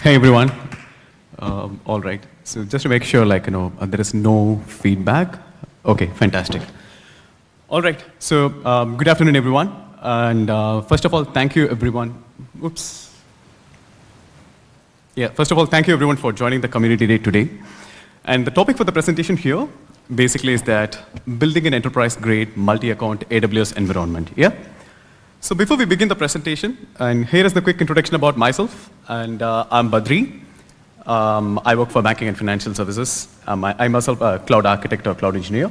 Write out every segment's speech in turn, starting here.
Hey everyone. Um, all right. So just to make sure, like you know, uh, there is no feedback. Okay, fantastic. All right. So um, good afternoon, everyone. And uh, first of all, thank you, everyone. Oops. Yeah. First of all, thank you, everyone, for joining the community day today. And the topic for the presentation here, basically, is that building an enterprise-grade multi-account AWS environment. Yeah. So before we begin the presentation, and here is the quick introduction about myself. And uh, I'm Badri. Um, I work for banking and financial services. Um, I, I'm myself a cloud architect or cloud engineer.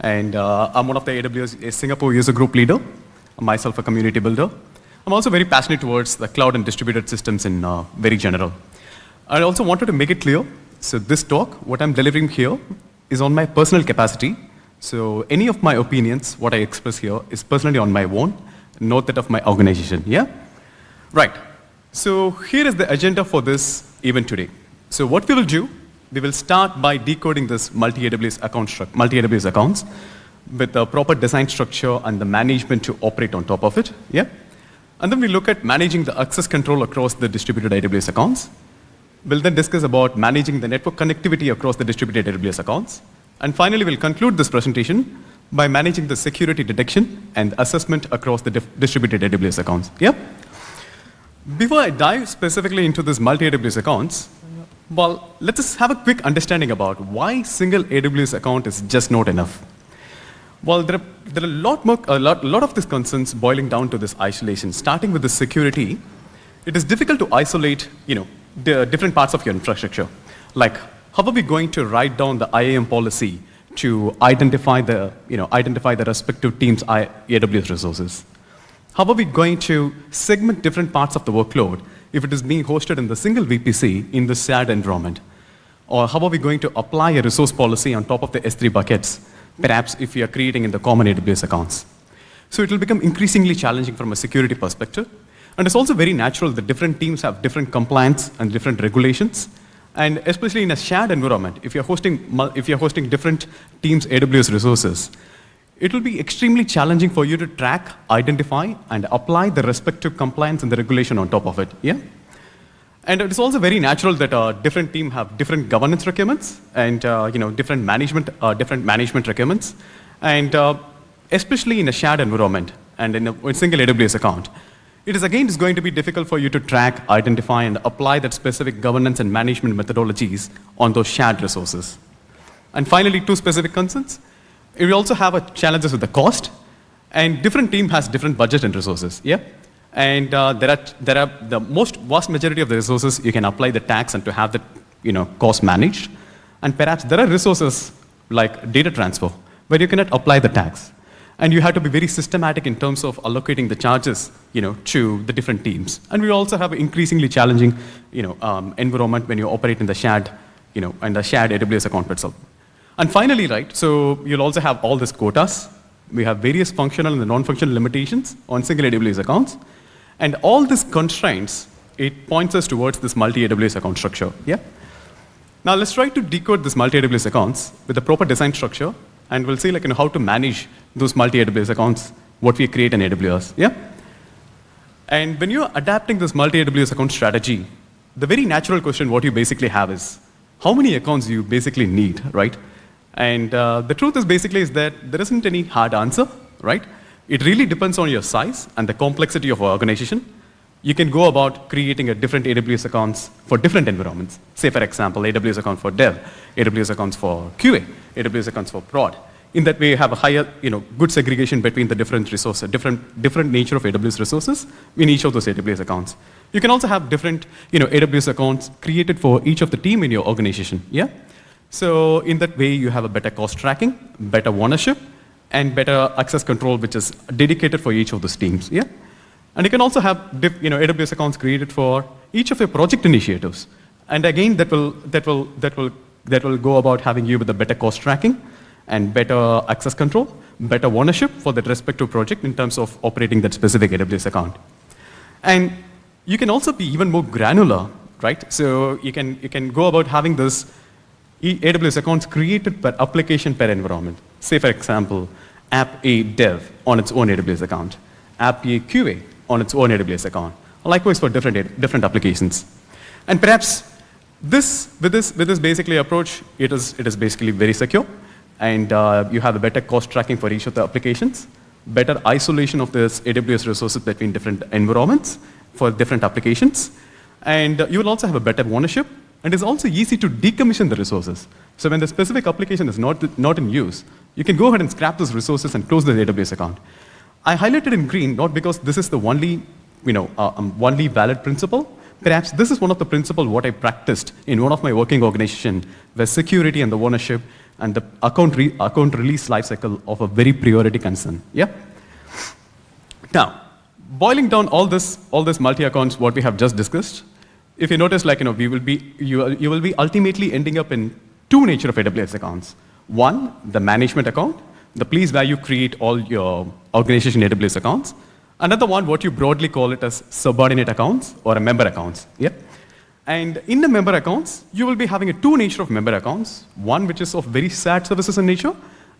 And uh, I'm one of the AWS Singapore user group leader. I'm myself a community builder. I'm also very passionate towards the cloud and distributed systems in uh, very general. I also wanted to make it clear, so this talk, what I'm delivering here, is on my personal capacity. So any of my opinions, what I express here, is personally on my own note that of my organization, yeah? Right, so here is the agenda for this event today. So what we will do, we will start by decoding this multi-AWS account multi-AWS accounts with the proper design structure and the management to operate on top of it, yeah? And then we look at managing the access control across the distributed AWS accounts. We'll then discuss about managing the network connectivity across the distributed AWS accounts. And finally, we'll conclude this presentation by managing the security detection and assessment across the distributed AWS accounts. Yep. Before I dive specifically into this multi-AWS accounts, well, let's have a quick understanding about why single AWS account is just not enough. Well, there are, there are a lot more, a lot, lot of these concerns boiling down to this isolation. Starting with the security, it is difficult to isolate, you know, the different parts of your infrastructure. Like, how are we going to write down the IAM policy to identify the, you know, identify the respective team's AWS resources? How are we going to segment different parts of the workload if it is being hosted in the single VPC in the shared environment? Or how are we going to apply a resource policy on top of the S3 buckets, perhaps if we are creating in the common AWS accounts? So it will become increasingly challenging from a security perspective. And it's also very natural that different teams have different compliance and different regulations. And especially in a shared environment, if you're hosting, if you're hosting different teams' AWS resources, it will be extremely challenging for you to track, identify, and apply the respective compliance and the regulation on top of it. Yeah? And it's also very natural that uh, different teams have different governance requirements and uh, you know, different, management, uh, different management requirements. And uh, especially in a shared environment and in a, in a single AWS account, it is again is going to be difficult for you to track, identify, and apply that specific governance and management methodologies on those shared resources. And finally, two specific concerns. We also have challenges with the cost, and different team has different budget and resources. Yeah, and uh, there are there are the most vast majority of the resources you can apply the tags and to have the you know cost managed, and perhaps there are resources like data transfer where you cannot apply the tags. And you have to be very systematic in terms of allocating the charges you know, to the different teams. And we also have an increasingly challenging you know, um, environment when you operate in the shared, you know, in the shared AWS account itself. And finally, right, so you'll also have all these quotas. We have various functional and non-functional limitations on single AWS accounts. And all these constraints, it points us towards this multi-AWS account structure, yeah? Now let's try to decode this multi-AWS accounts with a proper design structure and we'll see like, you know, how to manage those multi-AWS accounts, what we create in AWS, yeah? And when you're adapting this multi-AWS account strategy, the very natural question what you basically have is, how many accounts you basically need, right? And uh, the truth is basically is that there isn't any hard answer, right? It really depends on your size and the complexity of your organization. You can go about creating a different AWS accounts for different environments. Say, for example, AWS account for dev, AWS accounts for QA, AWS accounts for prod. In that way, you have a higher, you know, good segregation between the different resources, different, different nature of AWS resources in each of those AWS accounts. You can also have different, you know, AWS accounts created for each of the team in your organization, yeah? So in that way, you have a better cost tracking, better ownership, and better access control, which is dedicated for each of those teams, yeah? And you can also have, you know, AWS accounts created for each of your project initiatives. And again, that will, that will, that will, that will go about having you with a better cost tracking, and better access control, better ownership for that respective project in terms of operating that specific AWS account. And you can also be even more granular, right? So you can, you can go about having this AWS accounts created per application per environment. Say, for example, app A dev on its own AWS account, app A QA on its own AWS account. Likewise for different, different applications. And perhaps this, with this, with this basically approach, it is, it is basically very secure, and uh, you have a better cost tracking for each of the applications, better isolation of this AWS resources between different environments for different applications, and uh, you will also have a better ownership, and it's also easy to decommission the resources. So when the specific application is not, not in use, you can go ahead and scrap those resources and close the AWS account. I highlighted in green not because this is the only, you know, uh, um, only valid principle. Perhaps this is one of the principles what I practiced in one of my working organization where security and the ownership and the account, re account release lifecycle of a very priority concern. Yeah? Now, boiling down all this, all this multi-accounts, what we have just discussed, if you notice, like, you know, we will be, you, you will be ultimately ending up in two nature of AWS accounts. One, the management account, the place where you create all your organization AWS accounts. Another one, what you broadly call it as subordinate accounts or a member accounts. Yeah? And in the member accounts, you will be having a two nature of member accounts. One which is of very sad services in nature,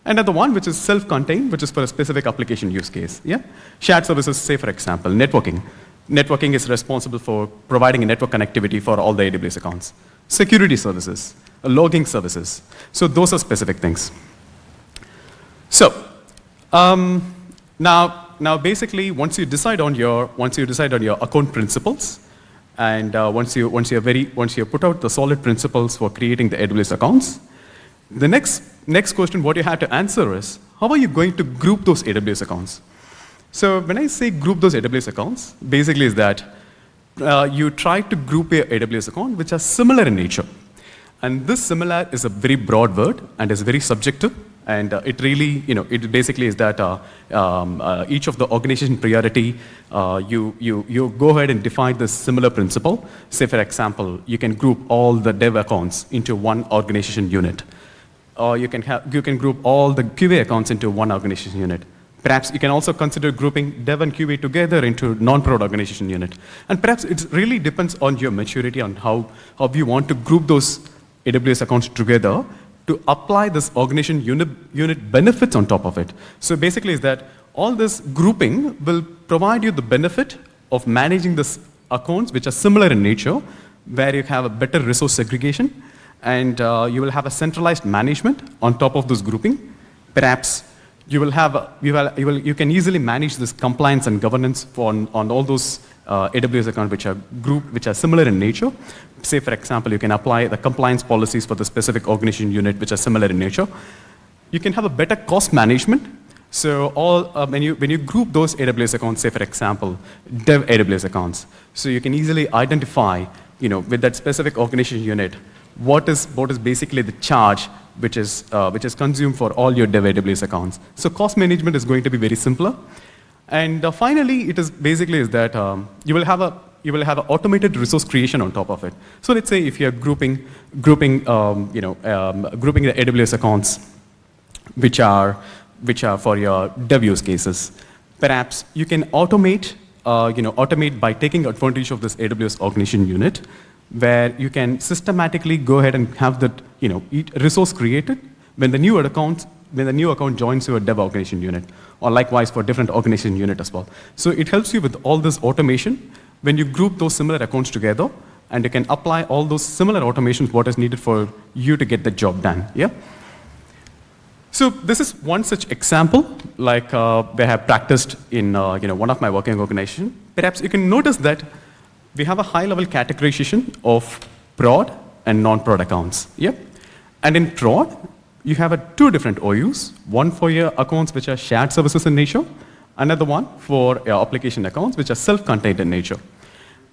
and another one which is self-contained, which is for a specific application use case. Yeah? Shared services, say for example, networking. Networking is responsible for providing a network connectivity for all the AWS accounts. Security services, logging services. So those are specific things. So um, now, now basically, once you decide on your once you decide on your account principles, and uh, once you once you very once you put out the solid principles for creating the AWS accounts, the next next question what you have to answer is how are you going to group those AWS accounts? So when I say group those AWS accounts, basically is that uh, you try to group your AWS account which are similar in nature. And this similar is a very broad word and is very subjective. And uh, it really, you know, it basically is that uh, um, uh, each of the organization priority, uh, you, you, you go ahead and define this similar principle. Say, for example, you can group all the dev accounts into one organization unit. Or you can, have, you can group all the QA accounts into one organization unit. Perhaps you can also consider grouping dev and QA together into non-prod organization unit. And perhaps it really depends on your maturity on how, how you want to group those AWS accounts together to apply this organization unit, unit benefits on top of it. So basically is that all this grouping will provide you the benefit of managing this accounts which are similar in nature, where you have a better resource segregation, and uh, you will have a centralized management on top of this grouping. Perhaps you will have, you, will, you, will, you can easily manage this compliance and governance on, on all those uh, AWS accounts which are group, which are similar in nature. Say, for example, you can apply the compliance policies for the specific organization unit which are similar in nature. You can have a better cost management. So all, uh, when, you, when you group those AWS accounts, say, for example, dev AWS accounts, so you can easily identify, you know, with that specific organization unit, what is, what is basically the charge which is, uh, which is consumed for all your dev AWS accounts. So cost management is going to be very simpler. And uh, finally, it is basically is that um, you will have a you will have an automated resource creation on top of it. So let's say if you're grouping grouping um, you know um, grouping the AWS accounts, which are which are for your dev use cases, perhaps you can automate uh, you know automate by taking advantage of this AWS organization unit, where you can systematically go ahead and have that you know resource created when the new account when the new account joins your dev organization unit, or likewise for different organization unit as well. So it helps you with all this automation when you group those similar accounts together, and you can apply all those similar automations what is needed for you to get the job done. Yeah. So this is one such example, like uh, we have practiced in uh, you know one of my working organization. Perhaps you can notice that we have a high-level categorization of prod and non-prod accounts. Yeah. And in prod, you have a two different OUs, one for your accounts which are shared services in nature, another one for your application accounts which are self-contained in nature.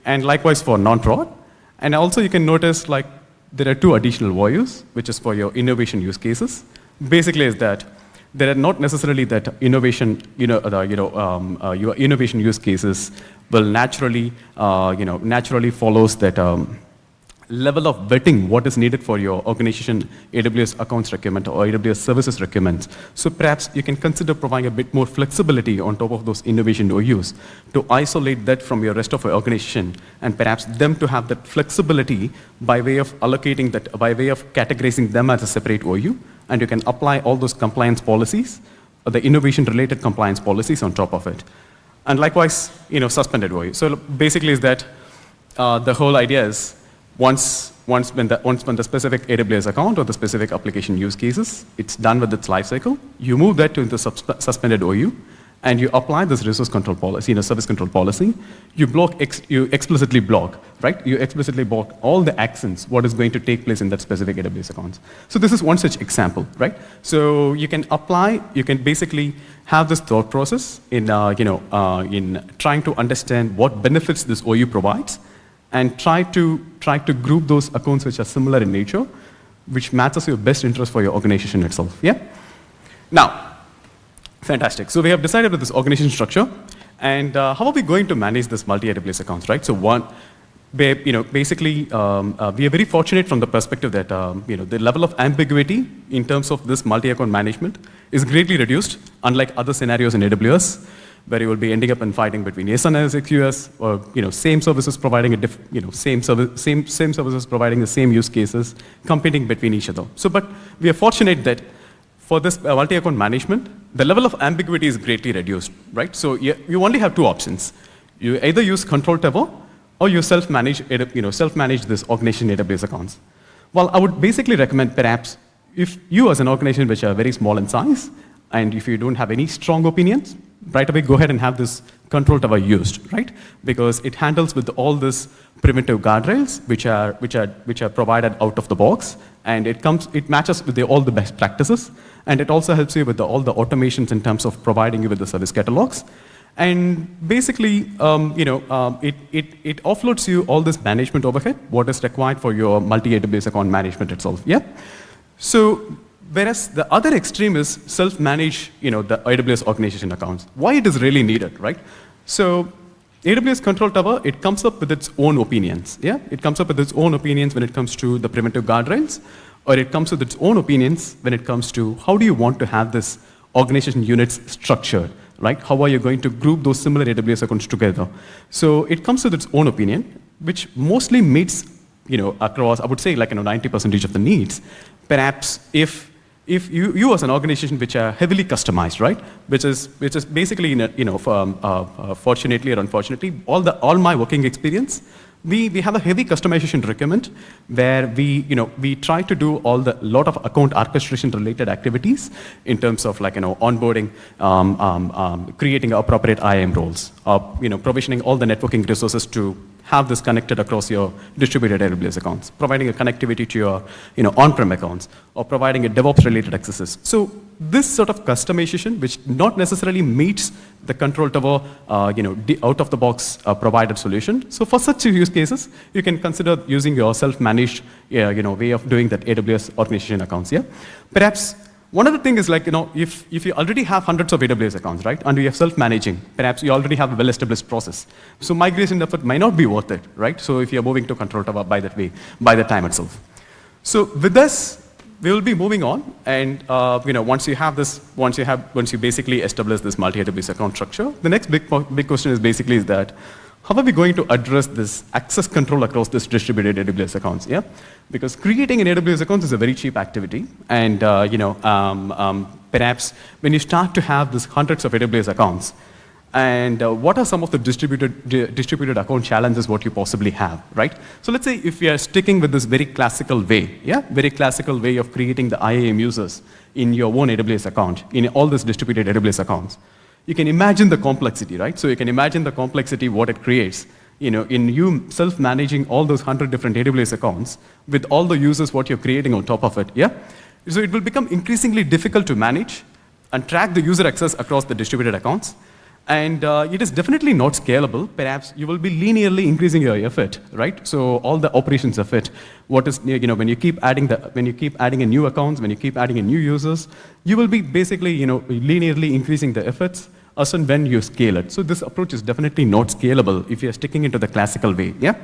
And likewise for non-prod. And also you can notice like there are two additional OUs, which is for your innovation use cases. Basically is that there are not necessarily that innovation, you know, uh, you know, um, uh, your innovation use cases will naturally, uh, you know, naturally follows that um, level of vetting what is needed for your organization AWS accounts requirement or AWS services requirements. So perhaps you can consider providing a bit more flexibility on top of those innovation OUs to isolate that from your rest of your organization and perhaps them to have that flexibility by way of allocating that, by way of categorizing them as a separate OU and you can apply all those compliance policies, the innovation related compliance policies on top of it. And likewise, you know, suspended OU. So basically is that uh, the whole idea is once, once, when the, once when the specific AWS account or the specific application use cases, it's done with its lifecycle, you move that to the suspended OU, and you apply this resource control policy in a service control policy, you block, ex you explicitly block, right? You explicitly block all the actions, what is going to take place in that specific AWS account. So this is one such example, right? So you can apply, you can basically have this thought process in, uh, you know, uh, in trying to understand what benefits this OU provides, and try to, try to group those accounts which are similar in nature, which matches your best interest for your organization itself, yeah? Now, Fantastic. So we have decided with this organization structure. And uh, how are we going to manage this multi-AWS accounts, right? So one, you know, basically, um, uh, we are very fortunate from the perspective that, um, you know, the level of ambiguity in terms of this multi-account management is greatly reduced, unlike other scenarios in AWS, where you will be ending up in fighting between SNS, XUS, or, you know, same services providing a diff, you know, same, service, same, same services providing the same use cases, competing between each other. So, but we are fortunate that for this uh, multi-account management, the level of ambiguity is greatly reduced, right? So you, you only have two options. You either use Control Tower or you self-manage, you know, self-manage this organization database accounts. Well, I would basically recommend perhaps if you as an organization which are very small in size, and if you don't have any strong opinions, right away go ahead and have this control tower used, right? Because it handles with all this preventive guardrails which are, which are, which are provided out of the box, and it, comes, it matches with the, all the best practices, and it also helps you with the, all the automations in terms of providing you with the service catalogs. And basically, um, you know, um, it, it, it offloads you all this management overhead, what is required for your multi-AWS account management itself, yeah? So Whereas the other extreme is self-manage, you know, the AWS organization accounts. Why it is really needed, right? So AWS Control Tower, it comes up with its own opinions, yeah? It comes up with its own opinions when it comes to the preventive guardrails, or it comes with its own opinions when it comes to how do you want to have this organization units structured, right? How are you going to group those similar AWS accounts together? So it comes with its own opinion, which mostly meets, you know, across, I would say like, you know, 90% of the needs. Perhaps if if you, you as an organization which are heavily customized, right, which is, which is basically, you know, um, uh, uh, fortunately or unfortunately, all, the, all my working experience, we, we have a heavy customization requirement where we, you know, we try to do all the lot of account orchestration related activities in terms of like, you know, onboarding, um, um, um creating appropriate IAM roles, uh, you know, provisioning all the networking resources to have this connected across your distributed AWS accounts, providing a connectivity to your you know, on-prem accounts, or providing a DevOps-related accesses. So this sort of customization, which not necessarily meets the control tower, uh, you know, out-of-the-box uh, provided solution. So for such use cases, you can consider using your self-managed, uh, you know, way of doing that AWS organization accounts. Yeah, perhaps one other thing is like, you know, if, if you already have hundreds of AWS accounts, right, and you have self-managing, perhaps you already have a well-established process. So migration effort might not be worth it, right? So if you're moving to control tower by that way, by the time itself. So with this, we will be moving on, and uh, you know, once you have this, once you have, once you basically establish this multi-AWS account structure, the next big, big question is basically is that, how are we going to address this access control across this distributed AWS accounts? Yeah, because creating an AWS account is a very cheap activity, and uh, you know, um, um, perhaps when you start to have these hundreds of AWS accounts, and uh, what are some of the distributed, di distributed account challenges what you possibly have, right? So let's say if we are sticking with this very classical way, yeah, very classical way of creating the IAM users in your own AWS account, in all these distributed AWS accounts, you can imagine the complexity, right? So you can imagine the complexity, what it creates, you know, in you self-managing all those 100 different AWS accounts with all the users, what you're creating on top of it, yeah? So it will become increasingly difficult to manage and track the user access across the distributed accounts. And uh, it is definitely not scalable. Perhaps you will be linearly increasing your effort, right? So all the operations of it, what is, you know, when you keep adding the, when you keep adding in new accounts, when you keep adding in new users, you will be basically, you know, linearly increasing the efforts as and when you scale it. So this approach is definitely not scalable if you're sticking into the classical way, yeah?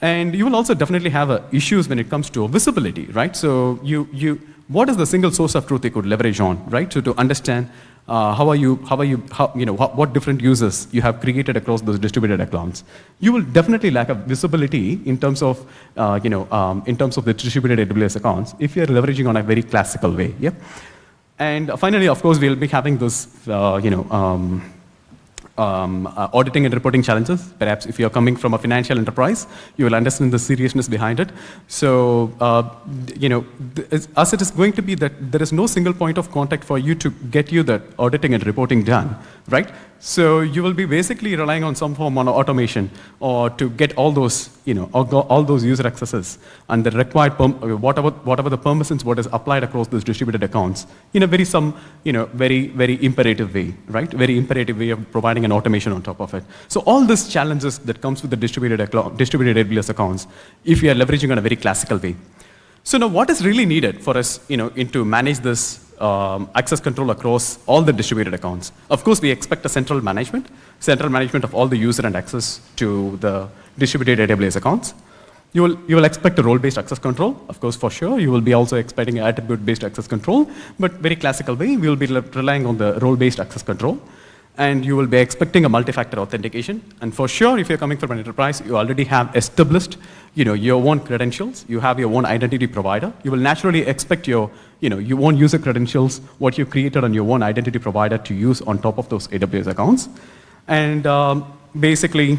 And you will also definitely have uh, issues when it comes to visibility, right? So you, you, what is the single source of truth you could leverage on, right? So to understand uh, how are you, how are you, how, you know, how, what different users you have created across those distributed accounts. You will definitely lack a visibility in terms of, uh, you know, um, in terms of the distributed AWS accounts if you're leveraging on a very classical way, yeah? And finally, of course, we'll be having this, uh, you know, um, um, uh, auditing and reporting challenges. Perhaps if you're coming from a financial enterprise, you will understand the seriousness behind it. So, uh, you know, as it is going to be that there is no single point of contact for you to get you the auditing and reporting done, right? So you will be basically relying on some form of automation or to get all those, you know, all those user accesses and the required, whatever, whatever the permissions, what is applied across those distributed accounts in a very some, you know, very, very imperative way, right? Very imperative way of providing an automation on top of it. So all these challenges that comes with the distributed, distributed AWS accounts, if you are leveraging on a very classical way. So now what is really needed for us, you know, in to manage this um, access control across all the distributed accounts. Of course, we expect a central management, central management of all the user and access to the distributed AWS accounts. You will, you will expect a role-based access control, of course, for sure. You will be also expecting attribute-based access control, but very classical way, we will be relying on the role-based access control and you will be expecting a multi-factor authentication. And for sure, if you're coming from an enterprise, you already have established you know, your own credentials, you have your own identity provider. You will naturally expect your, you know, your own user credentials, what you created on your own identity provider to use on top of those AWS accounts. And um, basically,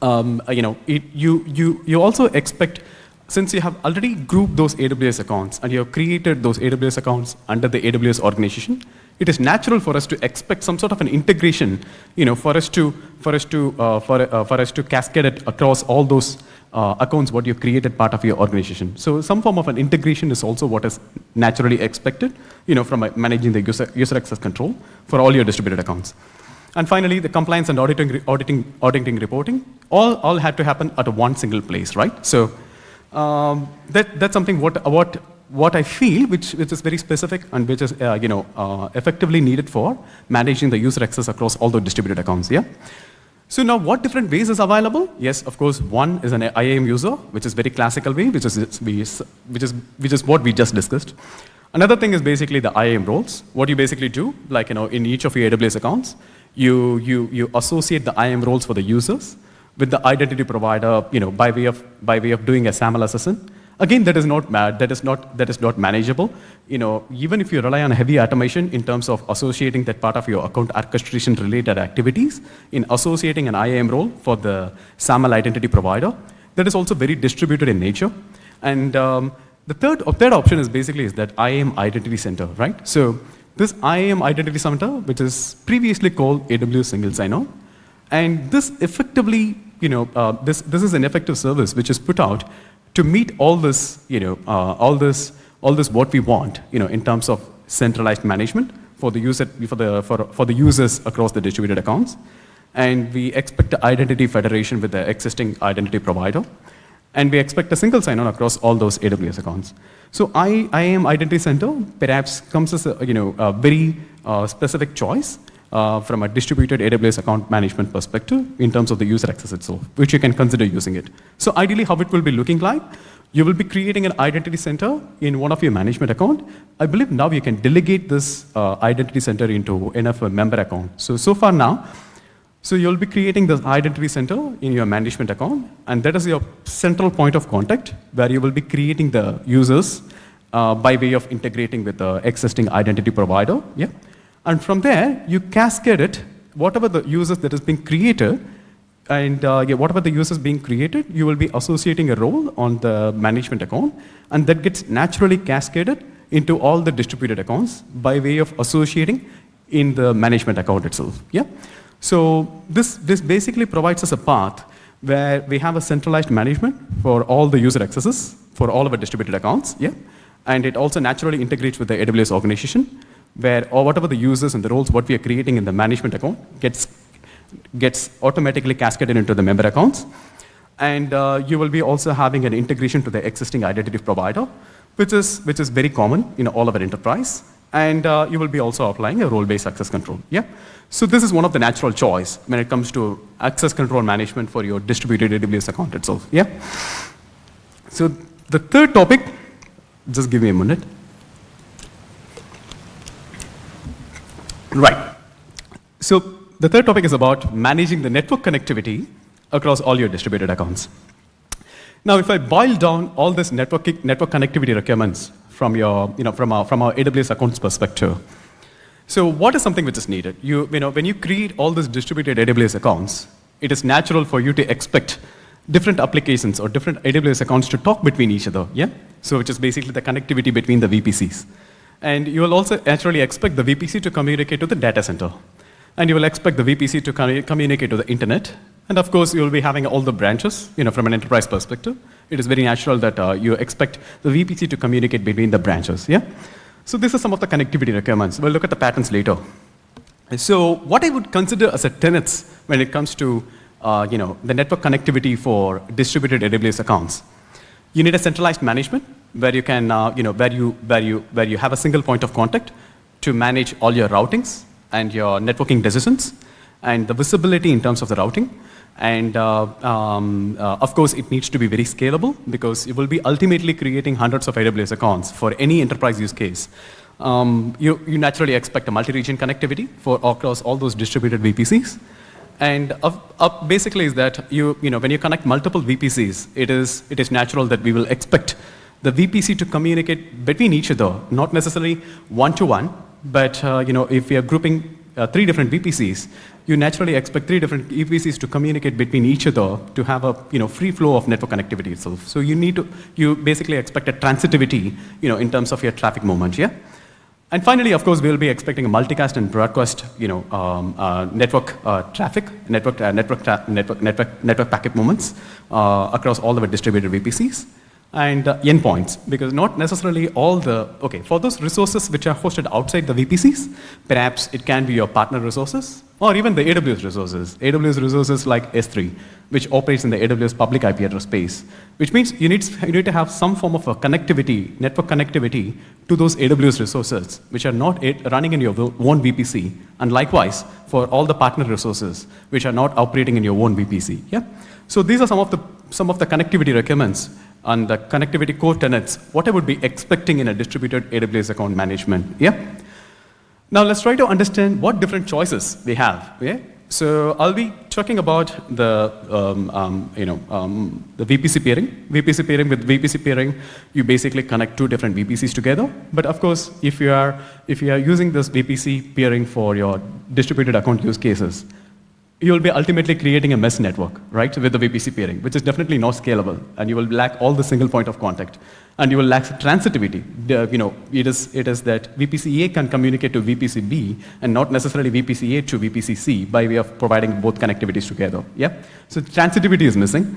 um, you know, it, you, you, you also expect since you have already grouped those AWS accounts and you have created those AWS accounts under the AWS organization, it is natural for us to expect some sort of an integration, you know, for us to, for us to, uh, for, uh, for us to cascade it across all those uh, accounts what you've created part of your organization. So some form of an integration is also what is naturally expected, you know, from managing the user, user access control for all your distributed accounts. And finally, the compliance and auditing, auditing, auditing reporting, all, all had to happen at one single place, right? So um, that, that's something what, what what I feel, which, which is very specific and which is uh, you know, uh, effectively needed for managing the user access across all the distributed accounts, yeah? So now what different ways is available? Yes, of course, one is an IAM user, which is very classical way, which is, which is, which is what we just discussed. Another thing is basically the IAM roles. What you basically do, like you know, in each of your AWS accounts, you, you, you associate the IAM roles for the users with the identity provider, you know, by way of, by way of doing a SAML assassin. Again, that is not mad, that is not, that is not manageable. You know, even if you rely on heavy automation in terms of associating that part of your account orchestration related activities, in associating an IAM role for the SAML identity provider, that is also very distributed in nature. And um, the third, third option is basically is that IAM Identity Center, right? So this IAM Identity Center, which is previously called AWS Single Sign-On, and this effectively, you know, uh, this, this is an effective service which is put out to meet all this, you know, uh, all this, all this what we want, you know, in terms of centralized management for the user, for the, for, for the users across the distributed accounts. And we expect identity federation with the existing identity provider. And we expect a single sign-on across all those AWS accounts. So I, IAM Identity Center perhaps comes as a, you know, a very uh, specific choice uh, from a distributed AWS account management perspective in terms of the user access itself, which you can consider using it. So ideally, how it will be looking like, you will be creating an identity center in one of your management account. I believe now you can delegate this uh, identity center into a member account. So, so far now, so you'll be creating this identity center in your management account, and that is your central point of contact where you will be creating the users uh, by way of integrating with the existing identity provider. Yeah. And from there, you cascade it, whatever the users that is being created, and uh, yeah, whatever the users being created, you will be associating a role on the management account, and that gets naturally cascaded into all the distributed accounts by way of associating in the management account itself. Yeah. So this, this basically provides us a path where we have a centralized management for all the user accesses for all of our distributed accounts. Yeah. And it also naturally integrates with the AWS organization where or whatever the users and the roles what we are creating in the management account gets, gets automatically cascaded into the member accounts. And uh, you will be also having an integration to the existing identity provider, which is, which is very common in all of our enterprise. And uh, you will be also applying a role-based access control. Yeah? So this is one of the natural choice when it comes to access control management for your distributed AWS account itself. Yeah? So the third topic, just give me a minute. Right. So the third topic is about managing the network connectivity across all your distributed accounts. Now, if I boil down all this network, network connectivity requirements from, your, you know, from, our, from our AWS accounts perspective, So what is something which is needed? You, you know, when you create all these distributed AWS accounts, it is natural for you to expect different applications or different AWS accounts to talk between each other, yeah? So which is basically the connectivity between the VPCs. And you will also naturally expect the VPC to communicate to the data center. And you will expect the VPC to communicate to the internet. And of course, you will be having all the branches, you know, from an enterprise perspective. It is very natural that uh, you expect the VPC to communicate between the branches, yeah? So this is some of the connectivity requirements. We'll look at the patterns later. So what I would consider as a tenets when it comes to uh, you know, the network connectivity for distributed AWS accounts. You need a centralized management where you can, uh, you know, where you, where, you, where you have a single point of contact to manage all your routings and your networking decisions and the visibility in terms of the routing. And uh, um, uh, of course, it needs to be very scalable because you will be ultimately creating hundreds of AWS accounts for any enterprise use case. Um, you, you naturally expect a multi-region connectivity for across all those distributed VPCs. And basically is that you, you know, when you connect multiple VPCs, it is, it is natural that we will expect the VPC to communicate between each other, not necessarily one-to-one, -one, but uh, you know, if we are grouping uh, three different VPCs, you naturally expect three different VPCs to communicate between each other to have a you know, free flow of network connectivity itself. So you need to, you basically expect a transitivity you know, in terms of your traffic movement, yeah? And finally, of course, we'll be expecting a multicast and broadcast, you know, um, uh, network uh, traffic, network, uh, network, network, network, network packet movements uh, across all the distributed VPCs and uh, endpoints, because not necessarily all the, okay, for those resources which are hosted outside the VPCs, perhaps it can be your partner resources, or even the AWS resources. AWS resources like S3, which operates in the AWS public IP address space, which means you need, you need to have some form of a connectivity, network connectivity to those AWS resources, which are not running in your own VPC, and likewise for all the partner resources, which are not operating in your own VPC. Yeah? So these are some of the, some of the connectivity requirements and the connectivity core tenets, what I would be expecting in a distributed AWS account management. Yeah? Now let's try to understand what different choices we have. Yeah? So I'll be talking about the, um, um, you know, um, the VPC peering. VPC peering with VPC peering, you basically connect two different VPCs together. But of course, if you are, if you are using this VPC peering for your distributed account use cases, you'll be ultimately creating a mesh network, right, with the VPC peering, which is definitely not scalable, and you will lack all the single point of contact, and you will lack transitivity. The, you know, it is, it is that VPC A can communicate to VPC B, and not necessarily VPC A to VPC C by way of providing both connectivities together, yeah? So transitivity is missing.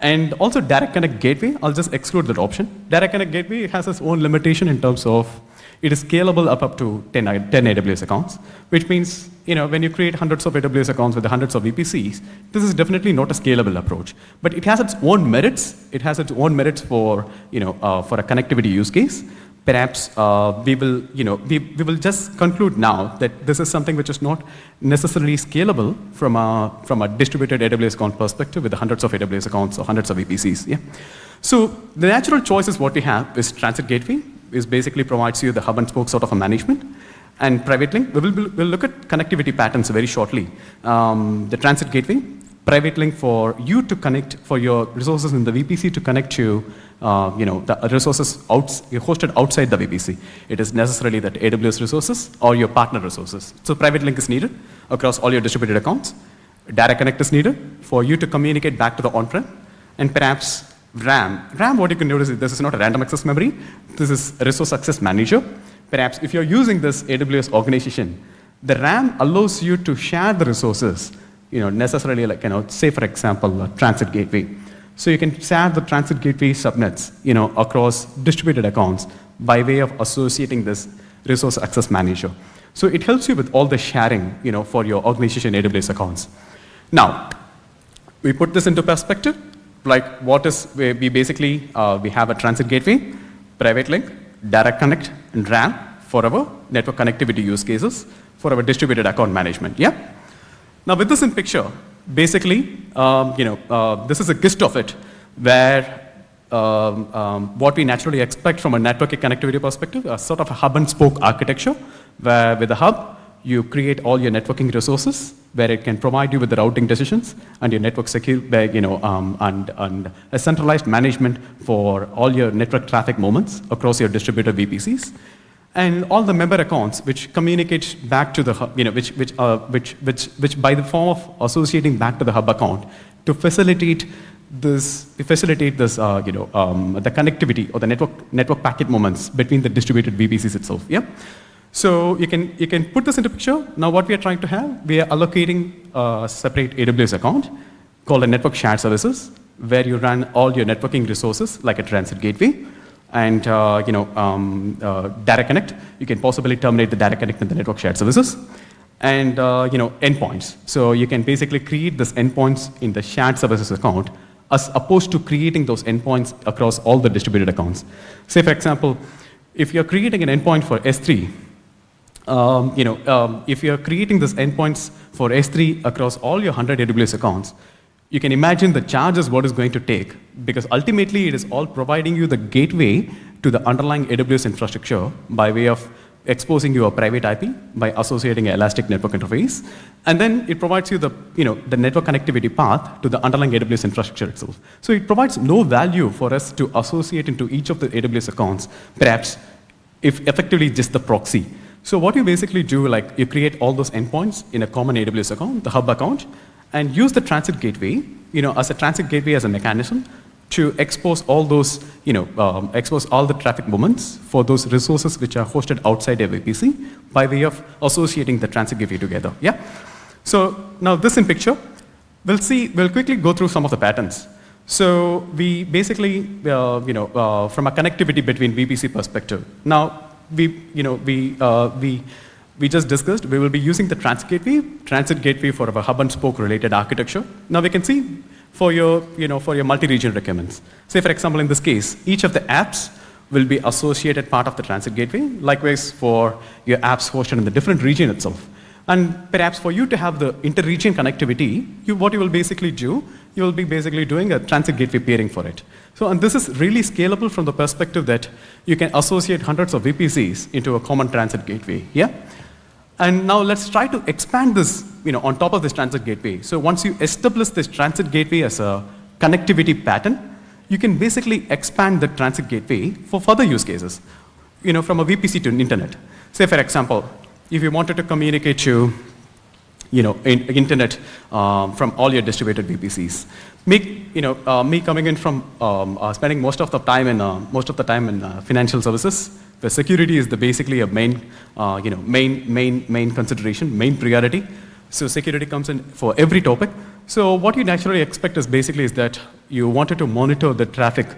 And also Direct Connect Gateway, I'll just exclude that option. Direct Connect Gateway has its own limitation in terms of it is scalable up, up to 10, 10 AWS accounts, which means you know, when you create hundreds of AWS accounts with hundreds of VPCs, this is definitely not a scalable approach. But it has its own merits. It has its own merits for, you know, uh, for a connectivity use case. Perhaps uh, we will, you know, we, we will just conclude now that this is something which is not necessarily scalable from a, from a distributed AWS account perspective with hundreds of AWS accounts or hundreds of VPCs. Yeah? So the natural choice is what we have is Transit Gateway, is basically provides you the hub and spoke sort of a management. And private link, we will we'll look at connectivity patterns very shortly. Um, the transit gateway, private link for you to connect, for your resources in the VPC to connect to uh, you know, the resources hosted outside the VPC. It is necessarily that AWS resources or your partner resources. So private link is needed across all your distributed accounts. Direct connect is needed for you to communicate back to the on-prem. And perhaps RAM. RAM, what you can notice is this is not a random access memory. This is a resource access manager. Perhaps if you're using this AWS organization, the RAM allows you to share the resources, you know, necessarily like, you know, say for example, a transit gateway. So you can share the transit gateway subnets, you know, across distributed accounts by way of associating this resource access manager. So it helps you with all the sharing, you know, for your organization AWS accounts. Now, we put this into perspective, like what is, we basically, uh, we have a transit gateway, private link, direct connect, and RAM for our network connectivity use cases for our distributed account management. Yeah? Now with this in picture, basically, um, you know, uh, this is a gist of it, where um, um, what we naturally expect from a network connectivity perspective, a sort of a hub and spoke architecture, where with the hub, you create all your networking resources, where it can provide you with the routing decisions and your network secure, you know, um, and, and a centralized management for all your network traffic moments across your distributed VPCs. and all the member accounts which communicate back to the hub, you know, which, which, uh, which, which, which by the form of associating back to the hub account to facilitate this, facilitate this, uh, you know, um, the connectivity or the network, network packet moments between the distributed VPCs itself, yeah? So you can, you can put this into picture. Now what we are trying to have, we are allocating a separate AWS account called a network shared services, where you run all your networking resources like a transit gateway, and uh, you know, um, uh, direct connect. You can possibly terminate the direct connect in the network shared services. And uh, you know, endpoints. So you can basically create this endpoints in the shared services account as opposed to creating those endpoints across all the distributed accounts. Say, for example, if you're creating an endpoint for S3, um, you know, um, if you're creating these endpoints for S3 across all your 100 AWS accounts, you can imagine the charges what is going to take because ultimately it is all providing you the gateway to the underlying AWS infrastructure by way of exposing you a private IP by associating an elastic network interface. And then it provides you the, you know, the network connectivity path to the underlying AWS infrastructure itself. So it provides no value for us to associate into each of the AWS accounts, perhaps if effectively just the proxy. So what you basically do, like you create all those endpoints in a common AWS account, the hub account, and use the transit gateway, you know, as a transit gateway as a mechanism to expose all those, you know, um, expose all the traffic movements for those resources which are hosted outside VPC by way of associating the transit gateway together, yeah? So now this in picture, we'll see, we'll quickly go through some of the patterns. So we basically, uh, you know, uh, from a connectivity between VPC perspective. Now, we, you know, we, uh, we, we just discussed, we will be using the transit gateway, transit gateway for our hub and spoke related architecture. Now we can see for your, you know, for your multi-region requirements. Say for example, in this case, each of the apps will be associated part of the transit gateway. Likewise for your apps hosted in the different region itself. And perhaps for you to have the inter-region connectivity, you, what you will basically do, you will be basically doing a transit gateway peering for it. So, and this is really scalable from the perspective that you can associate hundreds of VPCs into a common transit gateway, yeah? And now let's try to expand this you know, on top of this transit gateway. So once you establish this transit gateway as a connectivity pattern, you can basically expand the transit gateway for further use cases, you know, from a VPC to an internet. Say, for example, if you wanted to communicate to you know, in, internet um, from all your distributed VPCs. Me, you know, uh, me coming in from um, uh, spending most of the time in uh, most of the time in uh, financial services, the security is the basically a main, uh, you know, main, main, main consideration, main priority. So security comes in for every topic. So what you naturally expect is basically is that you wanted to monitor the traffic,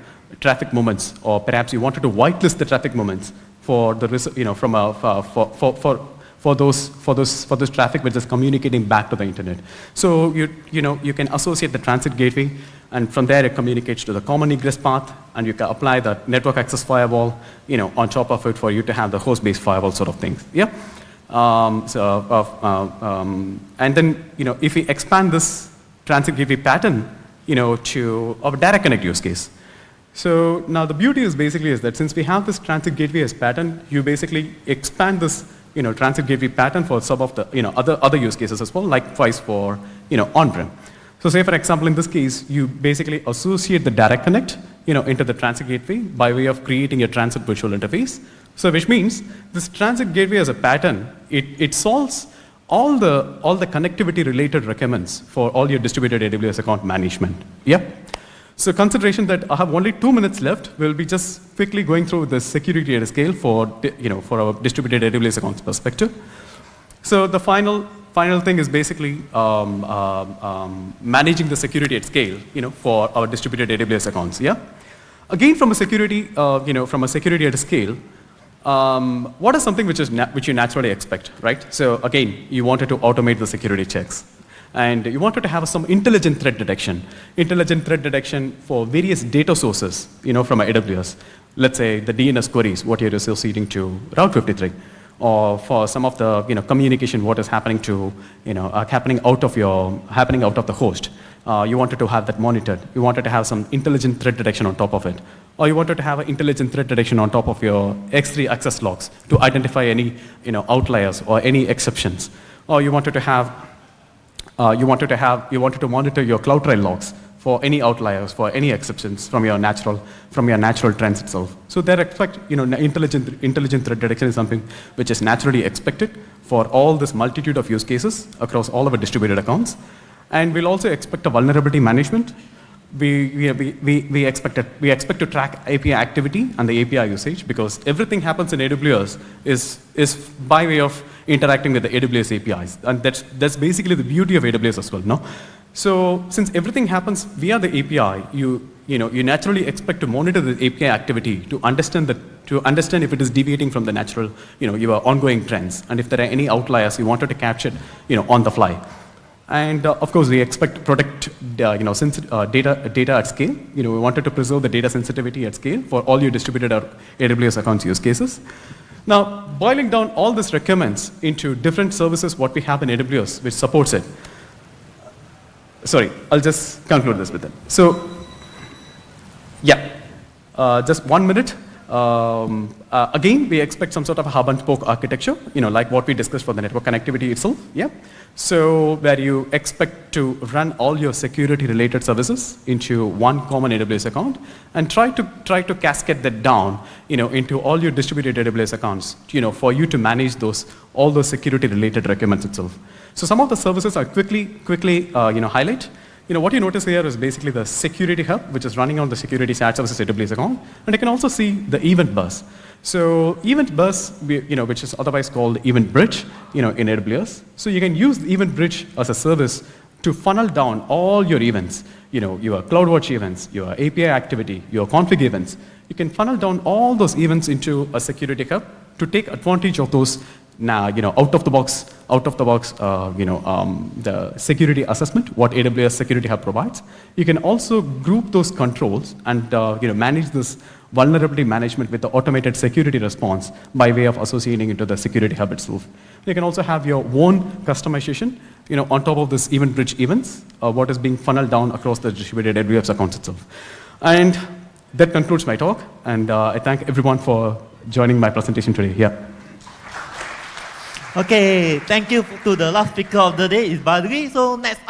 traffic movements, or perhaps you wanted to whitelist the traffic movements for the, you know, from a, for, for, for, for those, for those, for this traffic which is communicating back to the internet. So you, you know, you can associate the transit gateway and from there it communicates to the common egress path and you can apply the network access firewall, you know, on top of it for you to have the host-based firewall sort of things, yeah? Um, so, uh, uh, um, and then, you know, if we expand this transit gateway pattern, you know, to a direct connect use case. So now the beauty is basically is that since we have this transit gateway as pattern, you basically expand this, you know, transit gateway pattern for some of the, you know, other, other use cases as well, likewise for, you know, on-prem. So say, for example, in this case, you basically associate the direct connect you know, into the transit gateway by way of creating a transit virtual interface. So which means this transit gateway as a pattern, it, it solves all the, all the connectivity related requirements for all your distributed AWS account management. Yeah? So consideration that I have only two minutes left, we'll be just quickly going through the security at a scale for, you know, for our distributed AWS accounts perspective. So the final final thing is basically um, um, um, managing the security at scale, you know, for our distributed AWS accounts, yeah? Again, from a security, uh, you know, from a security at a scale, um, what is something which, is which you naturally expect, right? So again, you wanted to automate the security checks. And you wanted to have some intelligent threat detection. Intelligent threat detection for various data sources, you know, from AWS. Let's say the DNS queries, what you're associating to Route 53 or for some of the you know, communication, what is happening to, you know, uh, happening out of your, happening out of the host. Uh, you wanted to have that monitored. You wanted to have some intelligent threat detection on top of it. Or you wanted to have an intelligent threat detection on top of your S3 access logs to identify any you know, outliers or any exceptions. Or you wanted to have, uh, you wanted to have, you wanted to monitor your CloudTrail logs for any outliers, for any exceptions from your natural, from your natural trends itself. So they expect, you know, intelligent, intelligent threat detection is something which is naturally expected for all this multitude of use cases across all of our distributed accounts. And we'll also expect a vulnerability management. We, we, we, we, expect, we expect to track API activity and the API usage because everything happens in AWS is, is by way of interacting with the AWS APIs. And that's, that's basically the beauty of AWS as well, no? So since everything happens via the API, you, you, know, you naturally expect to monitor the API activity to understand, the, to understand if it is deviating from the natural, you know, your ongoing trends. And if there are any outliers, you wanted to capture, you know, on the fly. And uh, of course, we expect to protect uh, you know, uh, data, data at scale. You know, we wanted to preserve the data sensitivity at scale for all your distributed AWS accounts use cases. Now, boiling down all these requirements into different services, what we have in AWS, which supports it. Sorry, I'll just conclude this with it. So, yeah, uh, just one minute. Um, uh, again, we expect some sort of hub and spoke architecture, you know, like what we discussed for the network connectivity itself, yeah? So where you expect to run all your security related services into one common AWS account and try to, try to cascade that down, you know, into all your distributed AWS accounts, you know, for you to manage those, all those security related requirements itself. So some of the services I quickly, quickly, uh, you know, highlight. You know, what you notice here is basically the security hub, which is running on the security SAT services AWS account. And you can also see the event bus. So event bus, you know, which is otherwise called event bridge, you know, in AWS. So you can use event bridge as a service to funnel down all your events, you know, your CloudWatch events, your API activity, your config events. You can funnel down all those events into a security hub to take advantage of those now, you know, out of the box, out of the box, uh, you know, um, the security assessment, what AWS Security Hub provides. You can also group those controls and, uh, you know, manage this vulnerability management with the automated security response by way of associating into the security hub itself. You can also have your own customization, you know, on top of this event bridge events, uh, what is being funneled down across the distributed AWS accounts itself. And that concludes my talk, and uh, I thank everyone for joining my presentation today. Yeah. Okay, thank you to the last speaker of the day is Badri. So next